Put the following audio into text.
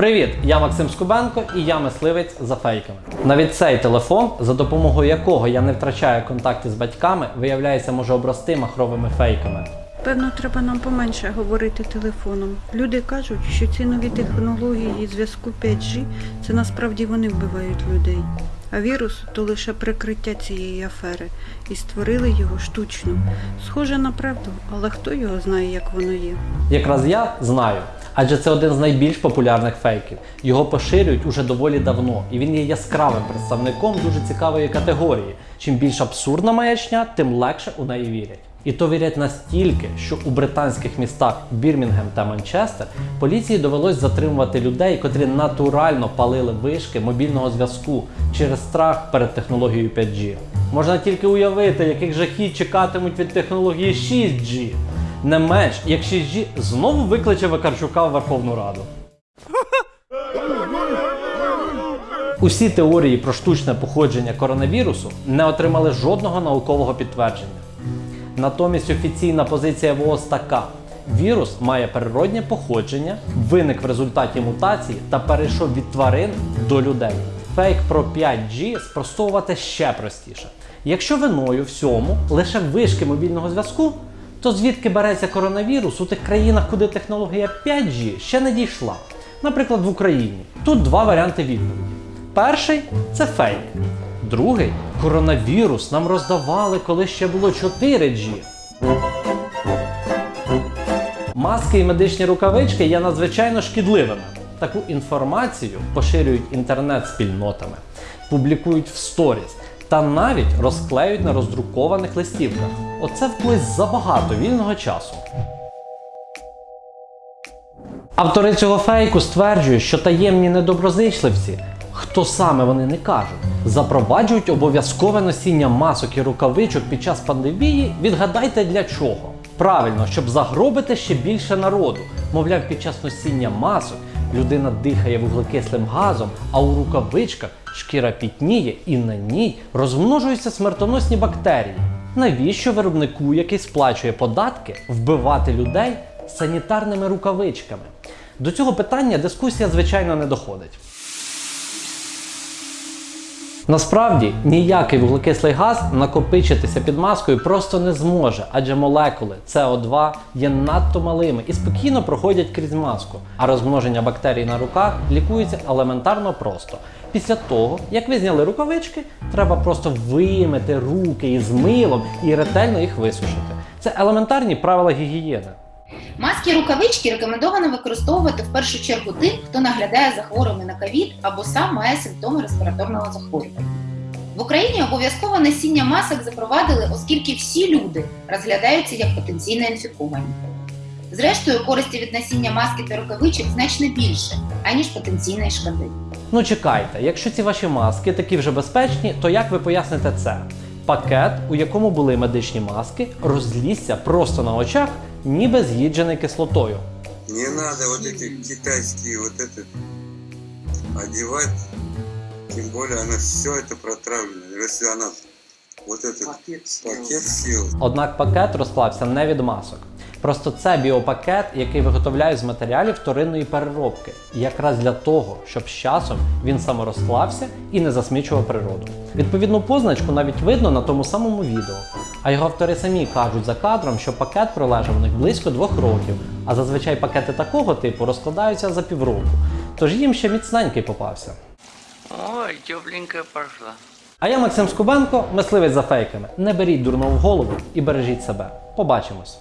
Привіт, я Максим Скубенко і я мисливець за фейками. Навіть цей телефон, за допомогою якого я не втрачаю контакти з батьками, виявляється, може обрости махровими фейками. Певно, треба нам поменше говорити телефоном. Люди кажуть, що ці нові технології зв'язку 5G це насправді вони вбивають людей. А вірус то лише прикриття цієї афери, і створили його штучно. Схоже на правду, але хто його знає, як воно є. Якраз я знаю. Адже це один з найбільш популярних фейків. Його поширюють уже доволі давно, і він є яскравим представником дуже цікавої категорії. Чим більш абсурдна маячня, тим легше у неї вірять. І то вірять настільки, що у британських містах Бірмінгем та Манчестер поліції довелось затримувати людей, котрі натурально палили вишки мобільного зв'язку через страх перед технологією 5G. Можна тільки уявити, яких жахіть чекатимуть від технології 6G. Не менш, як 6G знову викличе Вакарчука в Верховну Раду. Усі теорії про штучне походження коронавірусу не отримали жодного наукового підтвердження. Натомість офіційна позиція ВООЗ така: вірус має природнє походження, виник в результаті мутації та перейшов від тварин до людей. Фейк про 5G спростовувати ще простіше. Якщо виною всьому лише вишки мобільного зв'язку, то звідки береться коронавірус у тих країнах, куди технологія 5G ще не дійшла? Наприклад, в Україні. Тут два варіанти відповіді. Перший це фейк. Другий коронавірус нам роздавали, коли ще було 4G. Маски і медичні рукавички є надзвичайно шкідливими. Таку інформацію поширюють інтернет-спільнотами, публікують в сторіс та навіть розклеюють на роздрукованих листівках. Оце в когось забагато вільного часу. Автори цього фейку стверджують, що таємні недоброзичливці, хто саме вони не кажуть, запроваджують обов'язкове носіння масок і рукавичок під час пандемії. Відгадайте для чого? Правильно, щоб загробити ще більше народу. Мовляв, під час носіння масок людина дихає вуглекислим газом, а у рукавичках шкіра пітніє і на ній розмножуються смертоносні бактерії. Навіщо виробнику, який сплачує податки, вбивати людей санітарними рукавичками? До цього питання дискусія, звичайно, не доходить. Насправді ніякий вуглекислий газ накопичитися під маскою просто не зможе, адже молекули СО2 є надто малими і спокійно проходять крізь маску. А розмноження бактерій на руках лікується елементарно просто. Після того, як ви зняли рукавички, треба просто вимити руки із милом і ретельно їх висушити. Це елементарні правила гігієни. Маски рукавички рекомендовано використовувати в першу чергу тим, хто наглядає за хворими на ковід або сам має симптоми респіраторного захворювання. В Україні обов'язкове носіння масок запровадили, оскільки всі люди розглядаються як потенційно інфіковані. Зрештою, користі від носіння маски та рукавичок значно більше, аніж потенційної шкоди. Ну чекайте, якщо ці ваші маски такі вже безпечні, то як ви поясните це? Пакет, у якому були медичні маски, розлізся просто на очах, ніби з'їджений кислотою. Не надо вот эти китайские вот это одевать. Тем более она все это протравлено. Если она вот этот пакет, съел, Однак пакет розклався не від масок. Просто це біопакет, який виготовляють з матеріалів вторинної переробки, якраз для того, щоб з часом він саморозклався і не засмічував природу. Відповідну позначку навіть видно на тому самому відео. А його автори самі кажуть за кадром, що пакет пролежав у них близько двох років, а зазвичай пакети такого типу розкладаються за півроку. Тож їм ще міцненький попався. Ой, тепленька пошла. А я Максим Скубенко, мисливець за фейками. Не беріть дурно в голову і бережіть себе. Побачимось.